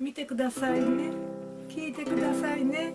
見てくださいね。聞いてくださいね。